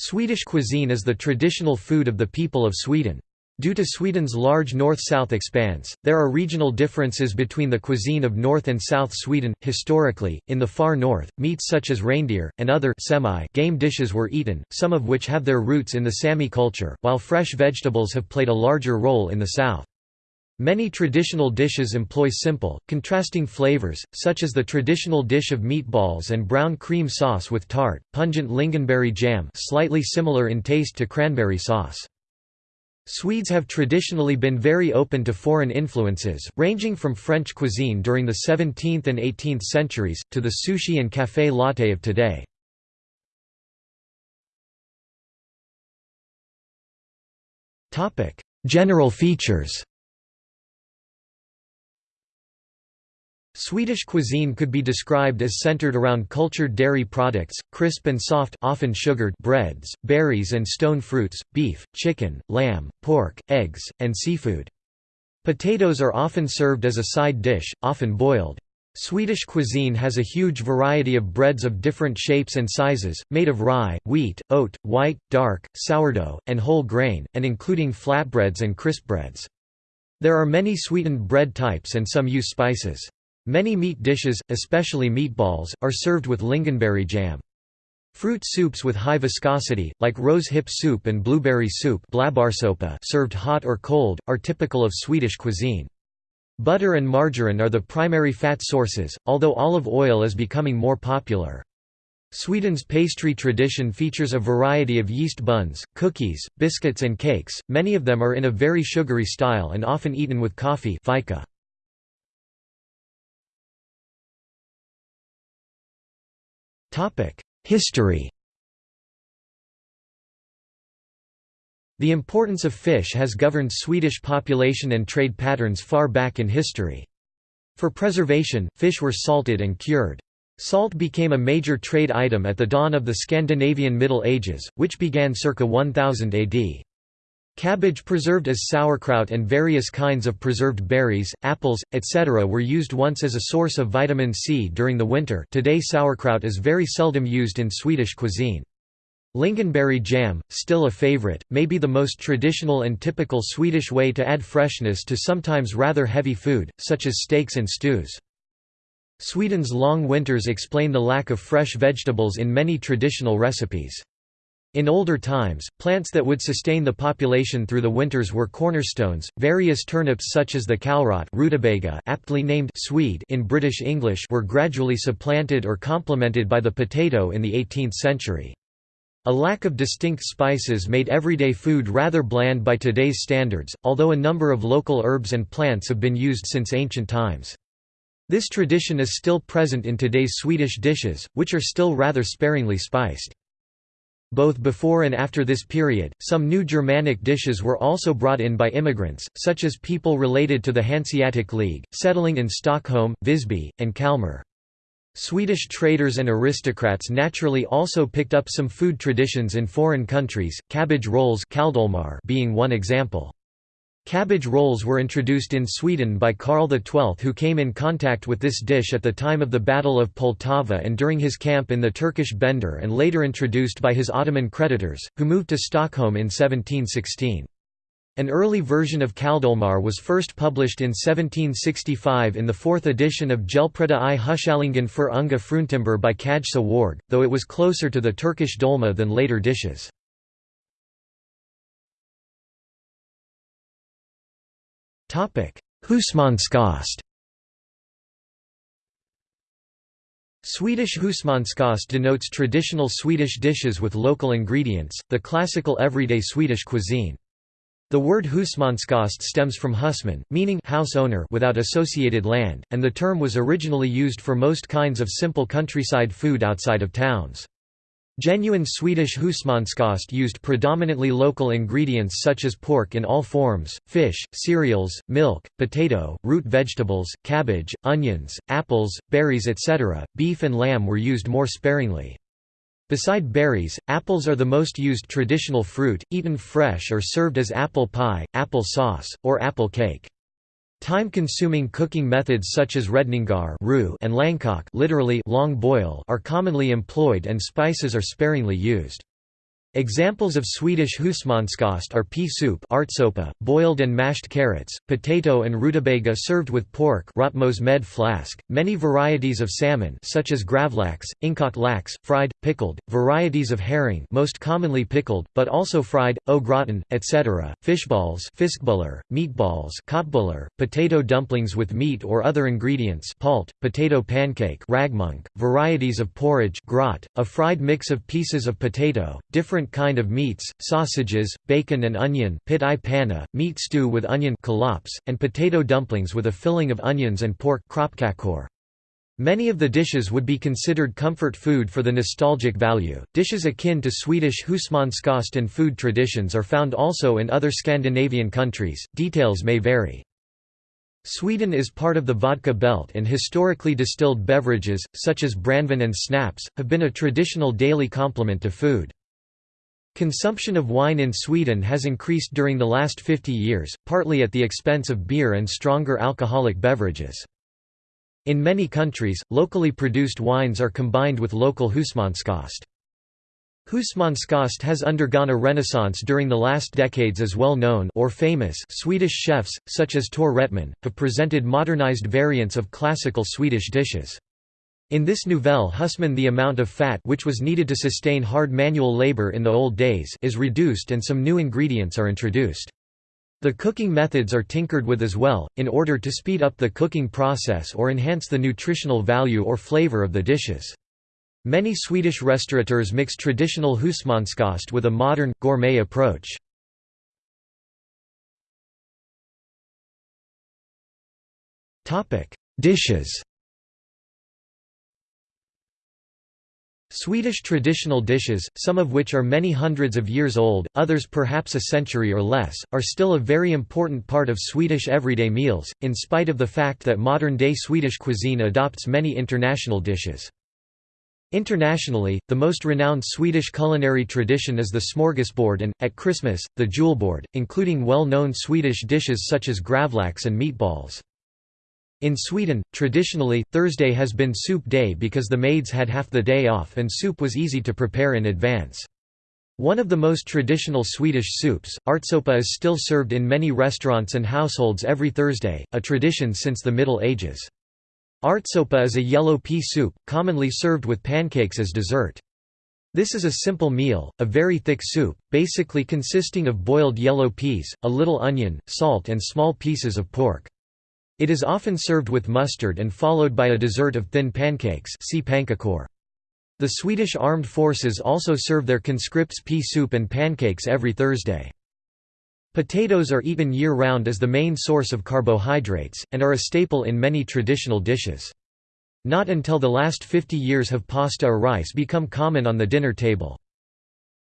Swedish cuisine is the traditional food of the people of Sweden. Due to Sweden's large north-south expanse, there are regional differences between the cuisine of North and South Sweden. Historically, in the far north, meats such as reindeer and other semi-game dishes were eaten, some of which have their roots in the Sami culture, while fresh vegetables have played a larger role in the south. Many traditional dishes employ simple, contrasting flavors, such as the traditional dish of meatballs and brown cream sauce with tart, pungent lingonberry jam slightly similar in taste to cranberry sauce. Swedes have traditionally been very open to foreign influences, ranging from French cuisine during the 17th and 18th centuries, to the sushi and café latte of today. General features Swedish cuisine could be described as centered around cultured dairy products, crisp and soft often sugared breads, berries and stone fruits, beef, chicken, lamb, pork, eggs, and seafood. Potatoes are often served as a side dish, often boiled. Swedish cuisine has a huge variety of breads of different shapes and sizes, made of rye, wheat, oat, white, dark, sourdough, and whole grain, and including flatbreads and crispbreads. There are many sweetened bread types and some use spices. Many meat dishes, especially meatballs, are served with lingonberry jam. Fruit soups with high viscosity, like rose hip soup and blueberry soup served hot or cold, are typical of Swedish cuisine. Butter and margarine are the primary fat sources, although olive oil is becoming more popular. Sweden's pastry tradition features a variety of yeast buns, cookies, biscuits and cakes, many of them are in a very sugary style and often eaten with coffee fika. History The importance of fish has governed Swedish population and trade patterns far back in history. For preservation, fish were salted and cured. Salt became a major trade item at the dawn of the Scandinavian Middle Ages, which began circa 1000 AD. Cabbage preserved as sauerkraut and various kinds of preserved berries, apples, etc. were used once as a source of vitamin C during the winter today sauerkraut is very seldom used in Swedish cuisine. Lingonberry jam, still a favorite, may be the most traditional and typical Swedish way to add freshness to sometimes rather heavy food, such as steaks and stews. Sweden's long winters explain the lack of fresh vegetables in many traditional recipes. In older times, plants that would sustain the population through the winters were cornerstones. Various turnips such as the kålrot rutabaga aptly named Swede in British English were gradually supplanted or complemented by the potato in the 18th century. A lack of distinct spices made everyday food rather bland by today's standards, although a number of local herbs and plants have been used since ancient times. This tradition is still present in today's Swedish dishes, which are still rather sparingly spiced. Both before and after this period, some new Germanic dishes were also brought in by immigrants, such as people related to the Hanseatic League, settling in Stockholm, Visby, and Kalmar. Swedish traders and aristocrats naturally also picked up some food traditions in foreign countries, cabbage rolls being one example. Cabbage rolls were introduced in Sweden by Karl XII who came in contact with this dish at the time of the Battle of Poltava and during his camp in the Turkish Bender and later introduced by his Ottoman creditors, who moved to Stockholm in 1716. An early version of kaldolmar was first published in 1765 in the fourth edition of Hjälpredda i Hushållningen för unga fruntimmer by Kajsa Warg, though it was closer to the Turkish dolma than later dishes. Husmanskost Swedish husmanskost denotes traditional Swedish dishes with local ingredients, the classical everyday Swedish cuisine. The word husmanskost stems from husman, meaning house owner without associated land, and the term was originally used for most kinds of simple countryside food outside of towns. Genuine Swedish husmanskost used predominantly local ingredients such as pork in all forms, fish, cereals, milk, potato, root vegetables, cabbage, onions, apples, berries etc. Beef and lamb were used more sparingly. Beside berries, apples are the most used traditional fruit, eaten fresh or served as apple pie, apple sauce, or apple cake. Time-consuming cooking methods such as redningar and langkok literally long boil are commonly employed and spices are sparingly used. Examples of Swedish husmanskost are pea soup ärtsoppa, boiled and mashed carrots, potato and rutabaga served with pork med flask, many varieties of salmon such as gravlax, inkokt lax, fried, pickled, varieties of herring most commonly pickled, but also fried, au gratin, etc., fishballs fiskbullar, meatballs köttbullar, potato dumplings with meat or other ingredients palt, potato pancake ragmunk, varieties of porridge grot, a fried mix of pieces of potato, different different kind of meats, sausages, bacon and onion pit i panna, meat stew with onion kalops, and potato dumplings with a filling of onions and pork Many of the dishes would be considered comfort food for the nostalgic value. Dishes akin to Swedish husmanskost and food traditions are found also in other Scandinavian countries, details may vary. Sweden is part of the vodka belt and historically distilled beverages, such as brandvin and snaps, have been a traditional daily complement to food. Consumption of wine in Sweden has increased during the last 50 years, partly at the expense of beer and stronger alcoholic beverages. In many countries, locally produced wines are combined with local husmanskost. Husmanskost has undergone a renaissance during the last decades as well-known or famous Swedish chefs, such as Tor Wretman, have presented modernized variants of classical Swedish dishes. In this nouvelle husman the amount of fat which was needed to sustain hard manual labor in the old days is reduced and some new ingredients are introduced. The cooking methods are tinkered with as well, in order to speed up the cooking process or enhance the nutritional value or flavor of the dishes. Many Swedish restaurateurs mix traditional husmanskost with a modern, gourmet approach. Dishes Swedish traditional dishes, some of which are many hundreds of years old, others perhaps a century or less, are still a very important part of Swedish everyday meals, in spite of the fact that modern-day Swedish cuisine adopts many international dishes. Internationally, the most renowned Swedish culinary tradition is the smorgasbord and, at Christmas, the julbord, including well-known Swedish dishes such as gravlax and meatballs. In Sweden, traditionally, Thursday has been soup day because the maids had half the day off and soup was easy to prepare in advance. One of the most traditional Swedish soups, ärtsoppa is still served in many restaurants and households every Thursday, a tradition since the Middle Ages. Ärtsoppa is a yellow pea soup, commonly served with pancakes as dessert. This is a simple meal, a very thick soup, basically consisting of boiled yellow peas, a little onion, salt and small pieces of pork. It is often served with mustard and followed by a dessert of thin pancakes see The Swedish armed forces also serve their conscripts pea soup and pancakes every Thursday. Potatoes are eaten year-round as the main source of carbohydrates, and are a staple in many traditional dishes. Not until the last 50 years have pasta or rice become common on the dinner table.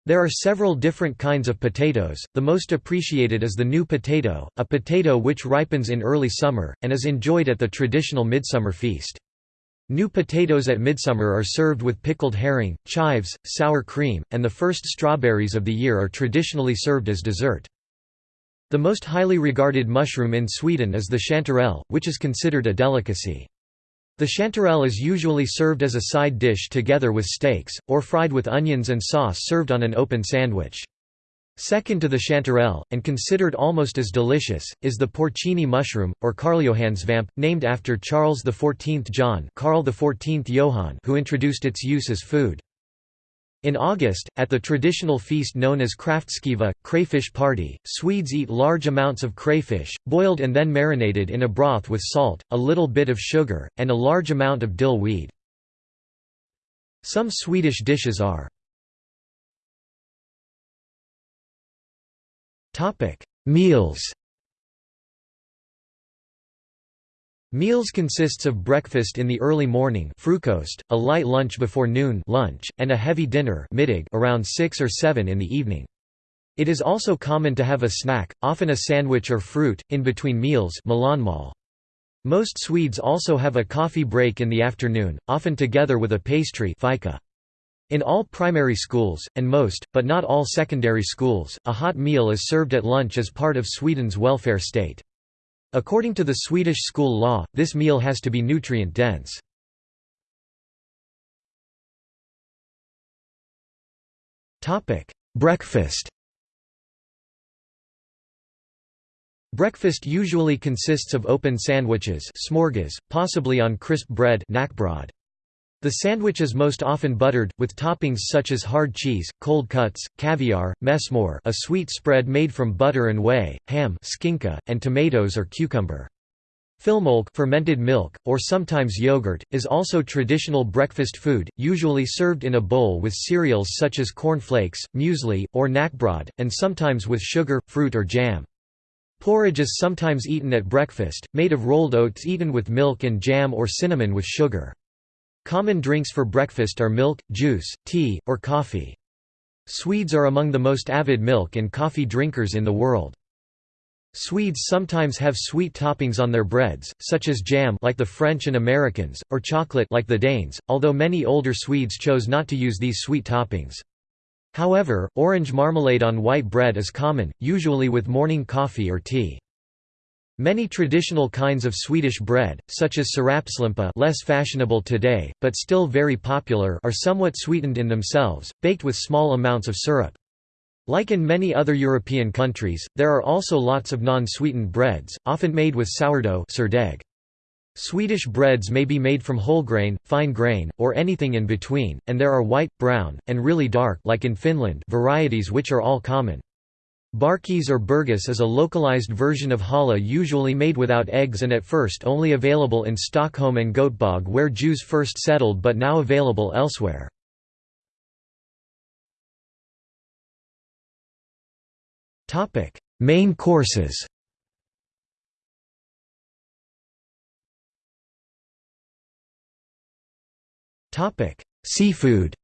There are several different kinds of potatoes, the most appreciated is the new potato, a potato which ripens in early summer, and is enjoyed at the traditional midsummer feast. New potatoes at midsummer are served with pickled herring, chives, sour cream, and the first strawberries of the year are traditionally served as dessert. The most highly regarded mushroom in Sweden is the chanterelle, which is considered a delicacy. The chanterelle is usually served as a side dish together with steaks, or fried with onions and sauce served on an open sandwich. Second to the chanterelle, and considered almost as delicious, is the porcini mushroom, or Karljohansvamp, named after Charles XIV John Karl XIV Johan who introduced its use as food. In August, at the traditional feast known as Kraftskiva, crayfish party, Swedes eat large amounts of crayfish, boiled and then marinated in a broth with salt, a little bit of sugar, and a large amount of dill weed. Some Swedish dishes are Meals Meals consists of breakfast in the early morning frukost, a light lunch before noon lunch, and a heavy dinner middag around 6 or 7 in the evening. It is also common to have a snack, often a sandwich or fruit, in between meals Most Swedes also have a coffee break in the afternoon, often together with a pastry fika. In all primary schools, and most, but not all secondary schools, a hot meal is served at lunch as part of Sweden's welfare state. According to the Swedish school law, this meal has to be nutrient-dense. Breakfast Breakfast usually consists of open sandwiches smorgas, possibly on crisp bread knakbrod. The sandwich is most often buttered, with toppings such as hard cheese, cold cuts, caviar, mesmor a sweet spread made from butter and whey, ham skinka, and tomatoes or cucumber. Filmjölk fermented milk, or sometimes yogurt, is also traditional breakfast food, usually served in a bowl with cereals such as corn flakes, muesli, or knakbrod, and sometimes with sugar, fruit or jam. Porridge is sometimes eaten at breakfast, made of rolled oats eaten with milk and jam or cinnamon with sugar. Common drinks for breakfast are milk, juice, tea, or coffee. Swedes are among the most avid milk and coffee drinkers in the world. Swedes sometimes have sweet toppings on their breads, such as jam like the French and Americans, or chocolate like the Danes, although many older Swedes chose not to use these sweet toppings. However, orange marmalade on white bread is common, usually with morning coffee or tea. Many traditional kinds of Swedish bread, such as sirapslimpa less fashionable today, but still very popular are somewhat sweetened in themselves, baked with small amounts of syrup. Like in many other European countries, there are also lots of non-sweetened breads, often made with sourdough. Swedish breads may be made from whole grain, fine grain, or anything in between, and there are white, brown, and really dark like in Finland varieties which are all common. Barkis or burgis is a localized version of challah usually made without eggs and at first only available in Stockholm and Göteborg where Jews first settled but now available elsewhere. Main courses Seafood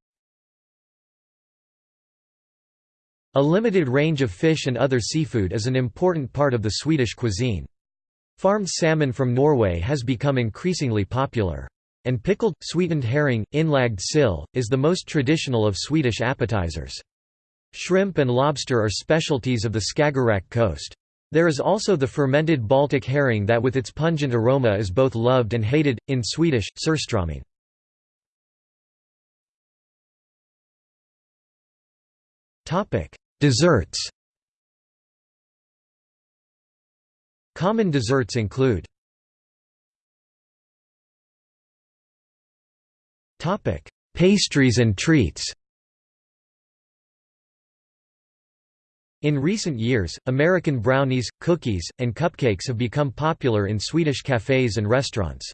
A limited range of fish and other seafood is an important part of the Swedish cuisine. Farmed salmon from Norway has become increasingly popular. And pickled, sweetened herring, inlagged sill, is the most traditional of Swedish appetizers. Shrimp and lobster are specialties of the Skagerrak coast. There is also the fermented Baltic herring that with its pungent aroma is both loved and hated, in Swedish, surströmming. Desserts Common desserts include Pastries and treats In recent years, American brownies, cookies, and cupcakes have become popular in Swedish cafes and restaurants.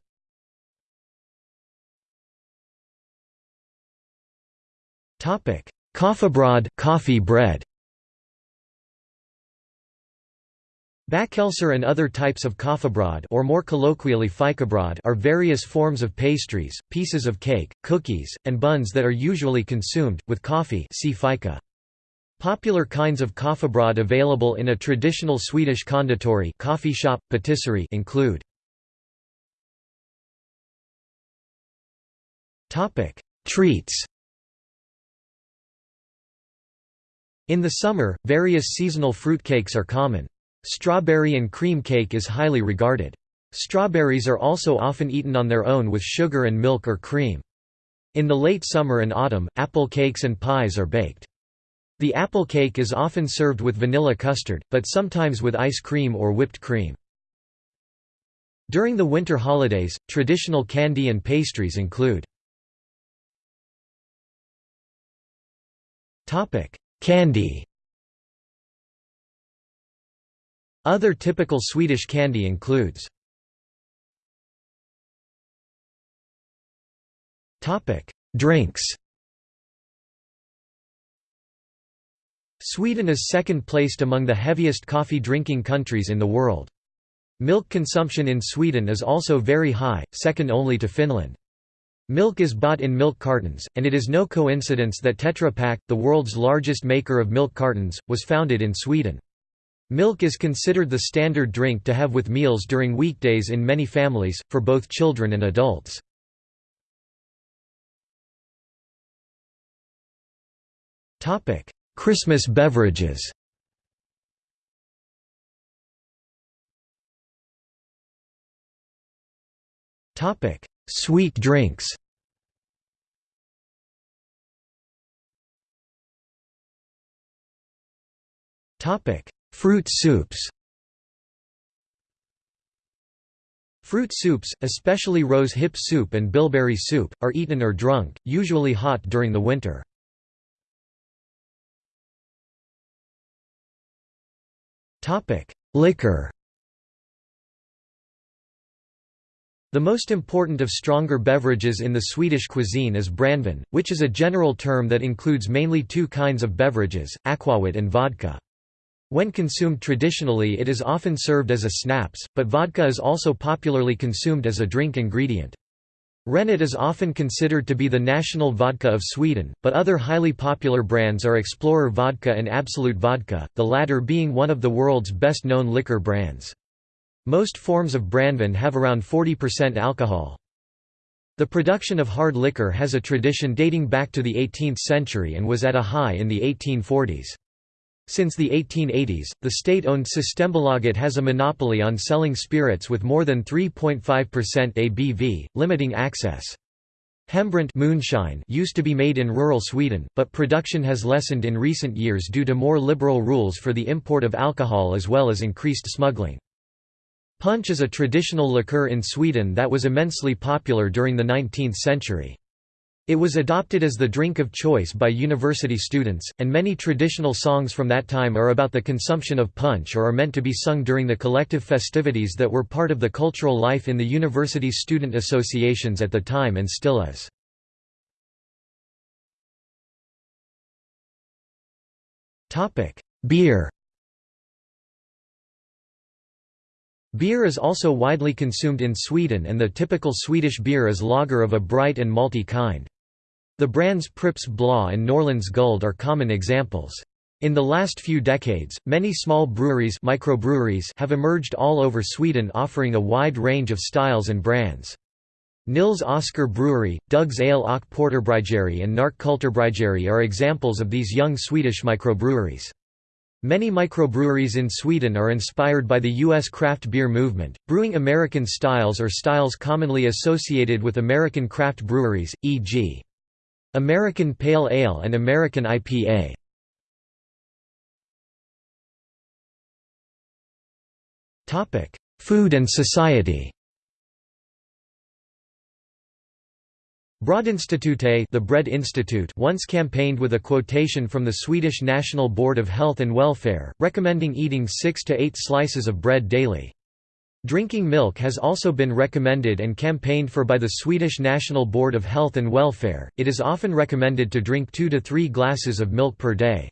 Topic: Kaffebröd, coffee bread. Bakelser and other types of kaffebröd or more colloquially are various forms of pastries, pieces of cake, cookies, and buns that are usually consumed, with coffee see fika. Popular kinds of kaffebröd available in a traditional Swedish konditori coffee shop, patisserie include Treats In the summer, various seasonal fruitcakes are common. Strawberry and cream cake is highly regarded. Strawberries are also often eaten on their own with sugar and milk or cream. In the late summer and autumn, apple cakes and pies are baked. The apple cake is often served with vanilla custard, but sometimes with ice cream or whipped cream. During the winter holidays, traditional candy and pastries include Candy Other typical Swedish candy includes Drinks Sweden is second placed among the heaviest coffee drinking countries in the world. Milk consumption in Sweden is also very high, second only to Finland. Milk is bought in milk cartons, and it is no coincidence that Tetra Pak, the world's largest maker of milk cartons, was founded in Sweden. Milk is considered the standard drink to have with meals during weekdays in many families, for both children and adults. Christmas beverages Sweet drinks. Fruit soups. Fruit soups, especially rose hip soup and bilberry soup, are eaten or drunk, usually hot during the winter. Liquor The most important of stronger beverages in the Swedish cuisine is brandvin, which is a general term that includes mainly two kinds of beverages, aquavit and vodka. When consumed traditionally it is often served as a snaps, but vodka is also popularly consumed as a drink ingredient. Renat is often considered to be the national vodka of Sweden, but other highly popular brands are Explorer Vodka and Absolut Vodka, the latter being one of the world's best-known liquor brands. Most forms of brandvin have around 40% alcohol. The production of hard liquor has a tradition dating back to the 18th century and was at a high in the 1840s. Since the 1880s, the state-owned Systembolaget has a monopoly on selling spirits with more than 3.5% ABV, limiting access. Hembränt moonshine used to be made in rural Sweden, but production has lessened in recent years due to more liberal rules for the import of alcohol as well as increased smuggling. Punch is a traditional liqueur in Sweden that was immensely popular during the 19th century. It was adopted as the drink of choice by university students, and many traditional songs from that time are about the consumption of punch or are meant to be sung during the collective festivities that were part of the cultural life in the university's student associations at the time and still is. Beer Beer is also widely consumed in Sweden and the typical Swedish beer is lager of a bright and malty kind. The brands Pripps Blå and Norrlands Guld are common examples. In the last few decades, many small breweries, microbreweries have emerged all over Sweden offering a wide range of styles and brands. Nils Oscar Brewery, Dugges Ale och Porterbryggeri and Nark Kulturbryggeri are examples of these young Swedish microbreweries. Many microbreweries in Sweden are inspired by the U.S. craft beer movement, brewing American styles or styles commonly associated with American craft breweries, e.g. American Pale Ale and American IPA. Food and society Brödinstitutet the Bread Institute once campaigned with a quotation from the Swedish National Board of Health and Welfare, recommending eating 6 to 8 slices of bread daily. Drinking milk has also been recommended and campaigned for by the Swedish National Board of Health and Welfare. It is often recommended to drink 2 to 3 glasses of milk per day.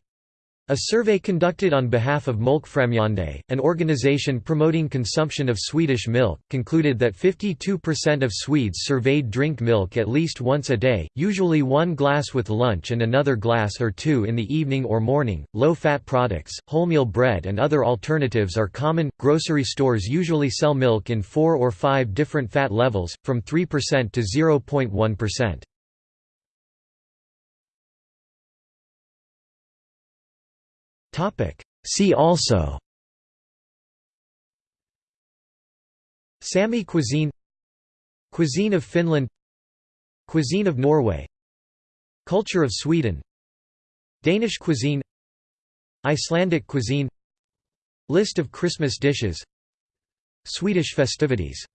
A survey conducted on behalf of Mjölkfrämjande, an organization promoting consumption of Swedish milk, concluded that 52% of Swedes surveyed drink milk at least once a day, usually one glass with lunch and another glass or two in the evening or morning. Low fat products, wholemeal bread, and other alternatives are common. Grocery stores usually sell milk in four or five different fat levels, from 3% to 0.1%. See also. Sami cuisine. Cuisine of Finland. Cuisine of Norway. Culture of Sweden. Danish cuisine. Icelandic cuisine. List of Christmas dishes. Swedish festivities